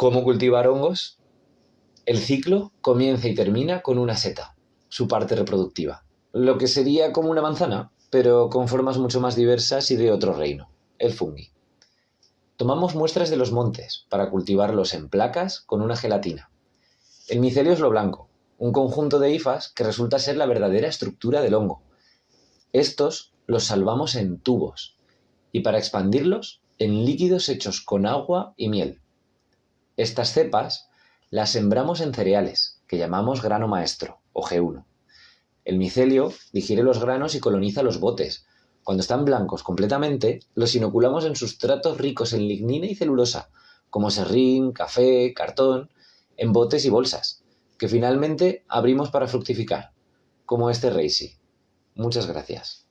¿Cómo cultivar hongos? El ciclo comienza y termina con una seta, su parte reproductiva. Lo que sería como una manzana, pero con formas mucho más diversas y de otro reino, el fungi. Tomamos muestras de los montes para cultivarlos en placas con una gelatina. El micelio es lo blanco, un conjunto de hifas que resulta ser la verdadera estructura del hongo. Estos los salvamos en tubos y para expandirlos en líquidos hechos con agua y miel. Estas cepas las sembramos en cereales, que llamamos grano maestro, o G1. El micelio digiere los granos y coloniza los botes. Cuando están blancos completamente, los inoculamos en sustratos ricos en lignina y celulosa, como serrín, café, cartón, en botes y bolsas, que finalmente abrimos para fructificar, como este Reisi. Muchas gracias.